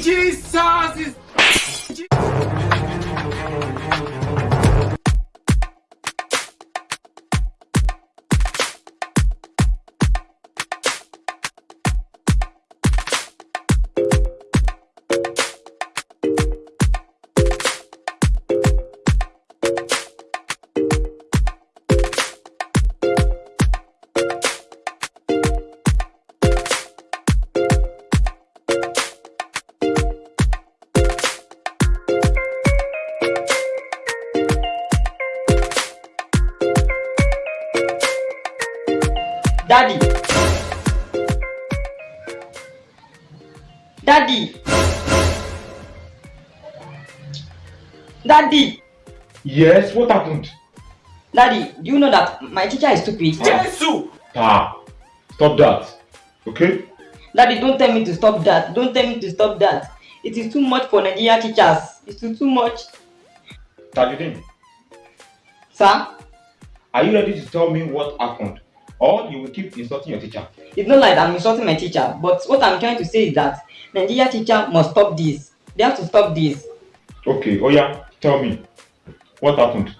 Jesus is. Daddy. Daddy. Daddy. Yes, what happened? Daddy, do you know that my teacher is stupid? Jesus. Ah, stop that. Okay? Daddy, don't tell me to stop that. Don't tell me to stop that. It is too much for Nigerian teachers. It's too, too much. Tajudeen, Sir, are you ready to tell me what happened? Or you will keep insulting your teacher? it's not like I'm insulting my teacher, but what I'm trying to say is that Nigerian teacher must stop this. They have to stop this. Okay, oh yeah, tell me. What happened?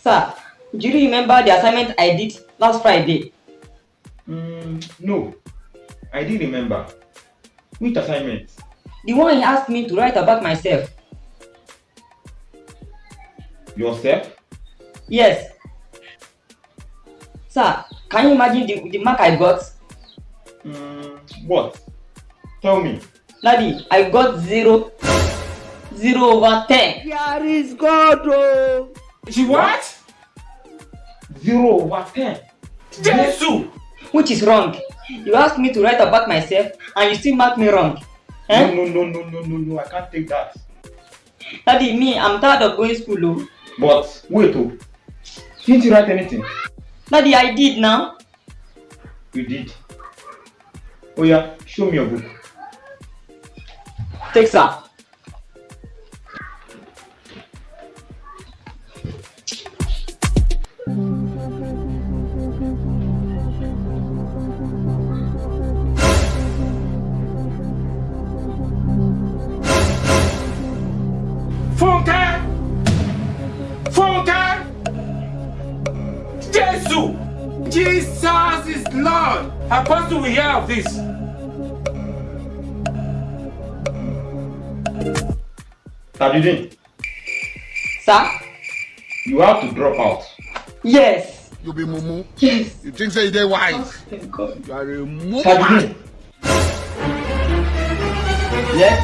Sir, do you remember the assignment I did last Friday? Mm, no, I didn't remember. Which assignment? The one he asked me to write about myself. Yourself? Yes. Sir, can you imagine the, the mark I got? Mm, what? Tell me. Daddy, I got zero, zero over ten. Here is God, oh. She what? Zero over ten. Jesus. Which is wrong. You asked me to write about myself and you still mark me wrong. Eh? No, no, no, no, no, no, no, I can't take that. Daddy, me, I'm tired of going school. Oh. But wait, oh, didn't you write anything? Daddy, I did now. You did. Oh yeah, show me your book. Take sir. Jesus. Jesus is Lord. Apostle will hear of this. Tajudeen, Sir? you have to drop out. Yes. You be mumu. Yes. You think say you dey wise? Thank God. You are a mumu. Tajudeen. Yes,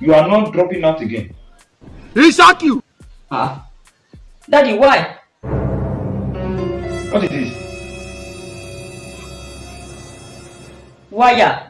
you are not dropping out again. He shock you. Ah. Daddy, why? What is this? Why? Yeah.